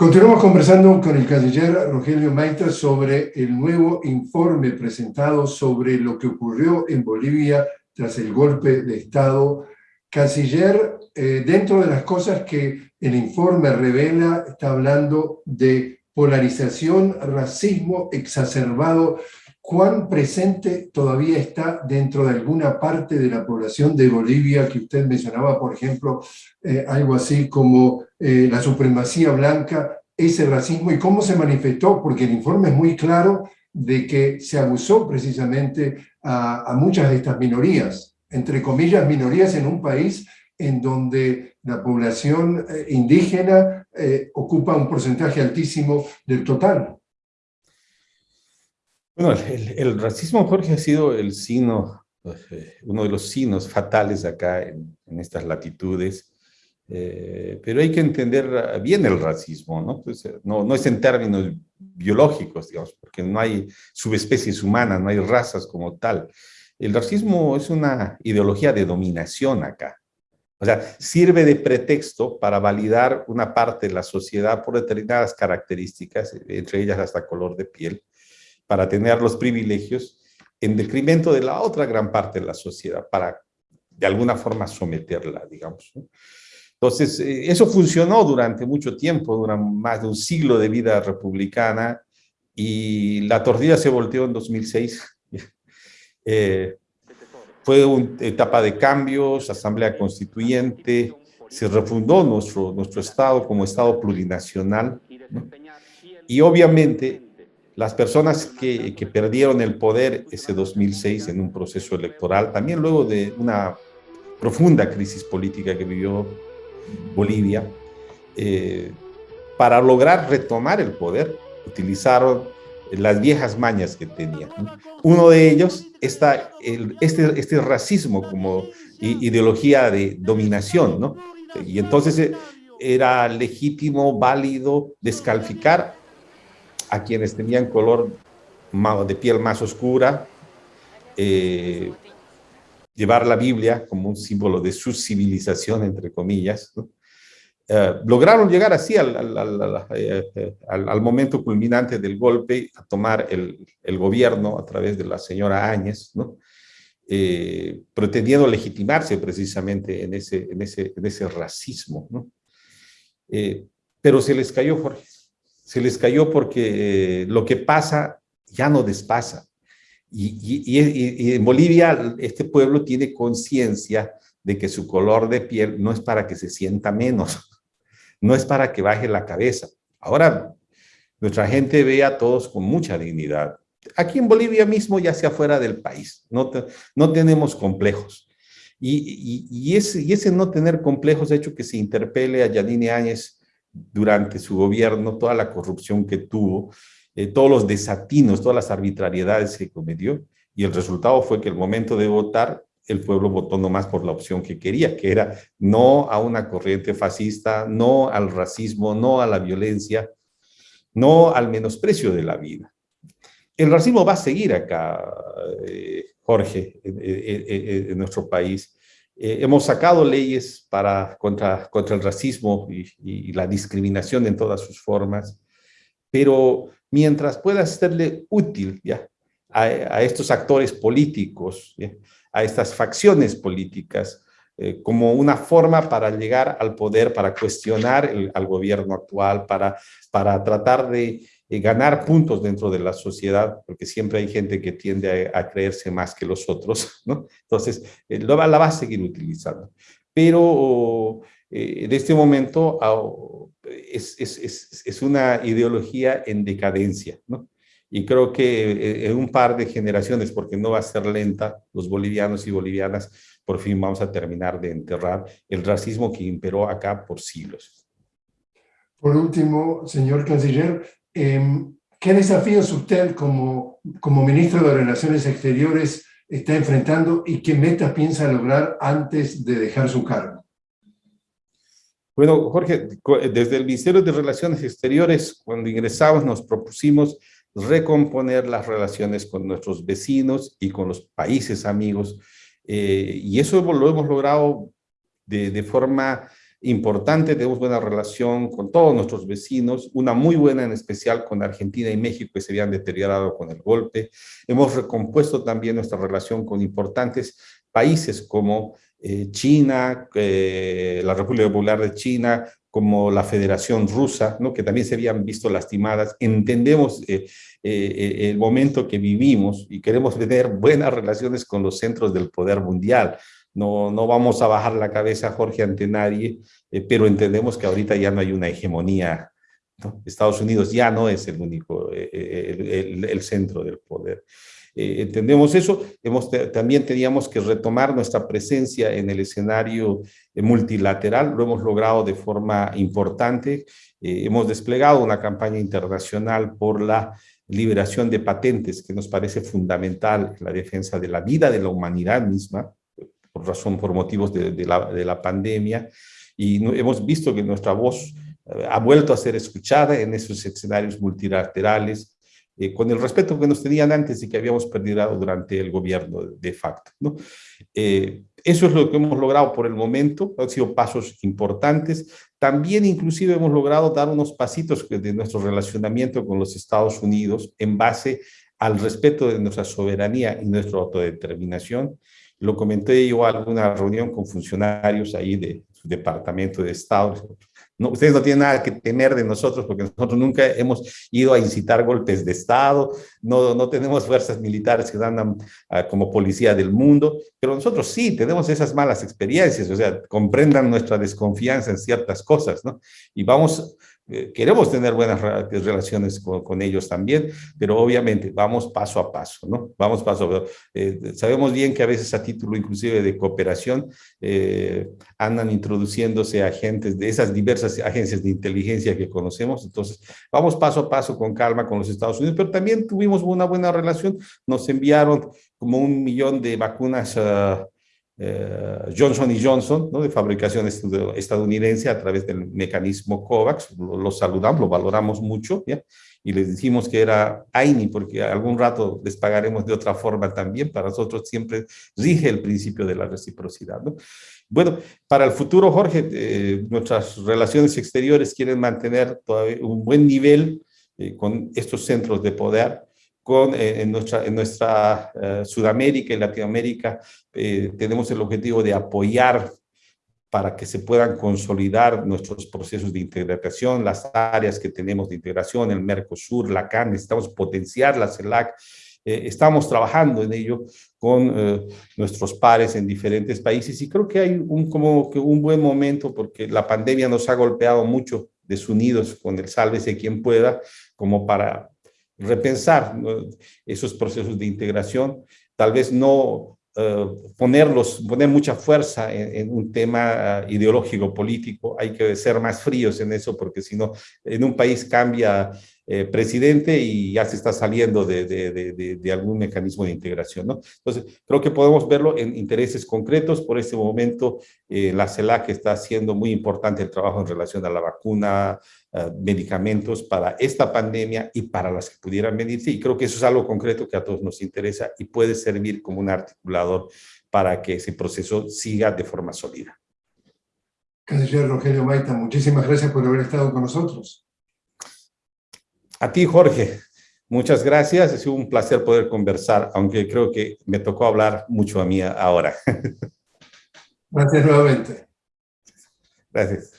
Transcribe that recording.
Continuamos conversando con el canciller Rogelio Maita sobre el nuevo informe presentado sobre lo que ocurrió en Bolivia tras el golpe de Estado. Canciller, eh, dentro de las cosas que el informe revela, está hablando de polarización, racismo exacerbado. ¿Cuán presente todavía está dentro de alguna parte de la población de Bolivia que usted mencionaba, por ejemplo, eh, algo así como eh, la supremacía blanca, ese racismo y cómo se manifestó? Porque el informe es muy claro de que se abusó precisamente a, muchas de estas minorías, entre comillas, minorías en un país en donde la población eh, indígena eh, ocupa un porcentaje altísimo del total. Bueno, el, racismo, Jorge, ha sido el signo, eh, uno de los signos fatales acá en, estas latitudes, pero hay que entender bien el racismo, ¿no? Pues, ¿no? no, es en términos biológicos, digamos, porque no hay subespecies humanas, no hay razas como tal. El racismo es una ideología de dominación acá. O sea, sirve de pretexto para validar una parte de la sociedad por determinadas características, entre ellas hasta color de piel, para tener los privilegios en detrimento de la otra gran parte de la sociedad, para de alguna forma someterla, digamos. Entonces, eh, eso funcionó durante mucho tiempo, durante más de un siglo de vida republicana, y la tortilla se volteó en 2006. eh, fue una etapa de cambios, asamblea constituyente, se refundó nuestro, nuestro Estado como Estado plurinacional. Y obviamente las personas que, que, perdieron el poder ese 2006 en un proceso electoral, también luego de una profunda crisis política que vivió Bolivia, eh, para lograr retomar el poder, utilizaron las viejas mañas que tenía. Uno de ellos está el, este, este racismo como ideología de dominación, ¿no? Y entonces eh, era legítimo, válido descalificar a quienes tenían color de piel más oscura, eh, llevar la Biblia como un símbolo de su civilización, entre comillas. Eh, lograron llegar así al, eh, eh, al, momento culminante del golpe, a tomar el, gobierno a través de la señora Áñez, ¿no? pretendiendo legitimarse precisamente en ese, en ese, en ese racismo. pero se les cayó, Jorge. Se les cayó porque lo que pasa ya no despasa. Y, y, y, y en Bolivia este pueblo tiene conciencia de que su color de piel no es para que se sienta menos, no es para que baje la cabeza. Ahora, nuestra gente ve a todos con mucha dignidad. Aquí en Bolivia mismo, ya sea fuera del país, no, no tenemos complejos. Y, y, ese, y, ese, no tener complejos ha hecho que se interpele a Yanine Áñez durante su gobierno, toda la corrupción que tuvo, eh, todos los desatinos, todas las arbitrariedades que cometió, y el resultado fue que el momento de votar el pueblo votó nomás por la opción que quería, que era no a una corriente fascista, no al racismo, no a la violencia, no al menosprecio de la vida. El racismo va a seguir acá, eh, Jorge, en, nuestro país. Eh, hemos sacado leyes para, contra, contra el racismo y, la discriminación en todas sus formas, pero mientras pueda serle útil a, estos actores políticos, a estas facciones políticas, eh, como una forma para llegar al poder, para cuestionar al gobierno actual, para, para tratar de eh, ganar puntos dentro de la sociedad, porque siempre hay gente que tiende a, creerse más que los otros, ¿no? Entonces, eh, la va a seguir utilizando. Pero en este momento es, una ideología en decadencia, y creo que eh, en un par de generaciones, porque no va a ser lenta, los bolivianos y bolivianas por fin vamos a terminar de enterrar el racismo que imperó acá por siglos. Por último, señor canciller, em, ¿qué desafíos usted como, como ministro de Relaciones Exteriores está enfrentando y qué metas piensa lograr antes de dejar su cargo? Bueno, Jorge, desde el Ministerio de Relaciones Exteriores, cuando ingresamos, nos propusimos recomponer las relaciones con nuestros vecinos y con los países amigos. Eh, y eso lo hemos logrado de, de, forma importante, tenemos buena relación con todos nuestros vecinos, una muy buena en especial con Argentina y México que se habían deteriorado con el golpe. Hemos recompuesto también nuestra relación con importantes países como eh, China, eh, la República Popular de China, como la Federación Rusa, ¿no? que también se habían visto lastimadas. Entendemos eh, el momento que vivimos y queremos tener buenas relaciones con los centros del poder mundial. No, no vamos a bajar la cabeza, Jorge, ante nadie, pero entendemos que ahorita ya no hay una hegemonía. Estados Unidos ya no es el único, el, el centro del poder. Eh, entendemos eso. Hemos, también teníamos que retomar nuestra presencia en el escenario eh, multilateral. Lo hemos logrado de forma importante. Eh, hemos desplegado una campaña internacional por la liberación de patentes, que nos parece fundamental en la defensa de la vida de la humanidad misma, por razón, por motivos de, la, de la, pandemia. Y hemos visto que nuestra voz ha vuelto a ser escuchada en esos escenarios multilaterales eh, con el respeto que nos tenían antes y que habíamos perdido durante el gobierno de facto. ¿no? Eh, eso es lo que hemos logrado por el momento, han sido pasos importantes. También inclusive hemos logrado dar unos pasitos de nuestro relacionamiento con los Estados Unidos en base al respeto de nuestra soberanía y nuestra autodeterminación. Lo comenté yo en alguna reunión con funcionarios ahí de su Departamento de Estado, no, ustedes no tienen nada que temer de nosotros porque nosotros nunca hemos ido a incitar golpes de Estado, no, no tenemos fuerzas militares que andan ah, como policía del mundo, pero nosotros sí tenemos esas malas experiencias, o sea, comprendan nuestra desconfianza en ciertas cosas, ¿no? Y vamos eh, queremos tener buenas relaciones con, ellos también, pero obviamente vamos paso a paso, ¿no? Vamos paso a paso. Eh, sabemos bien que a veces a título inclusive de cooperación eh, andan introduciéndose agentes de esas diversas agencias de inteligencia que conocemos, entonces vamos paso a paso con calma con los Estados Unidos, pero también tuvimos una buena relación, nos enviaron como un millón de vacunas uh, eh, Johnson y Johnson, ¿no? de fabricación estadounidense a través del mecanismo COVAX, lo, saludamos, lo valoramos mucho, y les dijimos que era AINI, porque algún rato les pagaremos de otra forma también, para nosotros siempre rige el principio de la reciprocidad. ¿no? Bueno, para el futuro, Jorge, eh, nuestras relaciones exteriores quieren mantener todavía un buen nivel eh, con estos centros de poder, eh, en nuestra, en nuestra eh, Sudamérica y Latinoamérica eh, tenemos el objetivo de apoyar para que se puedan consolidar nuestros procesos de integración, las áreas que tenemos de integración, el Mercosur, la CAN, necesitamos potenciar la CELAC, estamos trabajando en ello con nuestros pares en diferentes países y creo que hay un, como que un buen momento porque la pandemia nos ha golpeado mucho desunidos con el sálvese quien pueda, como para repensar esos procesos de integración, tal vez no eh, ponerlos, poner mucha fuerza en, un tema uh, ideológico político, hay que ser más fríos en eso porque si no, en un país cambia eh, presidente y ya se está saliendo de, algún mecanismo de integración. ¿no? Entonces, creo que podemos verlo en intereses concretos. Por este momento, eh, la CELAC está haciendo muy importante el trabajo en relación a la vacuna, eh, medicamentos para esta pandemia y para las que pudieran venirse. Y creo que eso es algo concreto que a todos nos interesa y puede servir como un articulador para que ese proceso siga de forma sólida. Canciller Rogelio Maita, muchísimas gracias por haber estado con nosotros. A ti, Jorge, muchas gracias. Ha sido un placer poder conversar, aunque creo que me tocó hablar mucho a mí ahora. Gracias nuevamente. Gracias.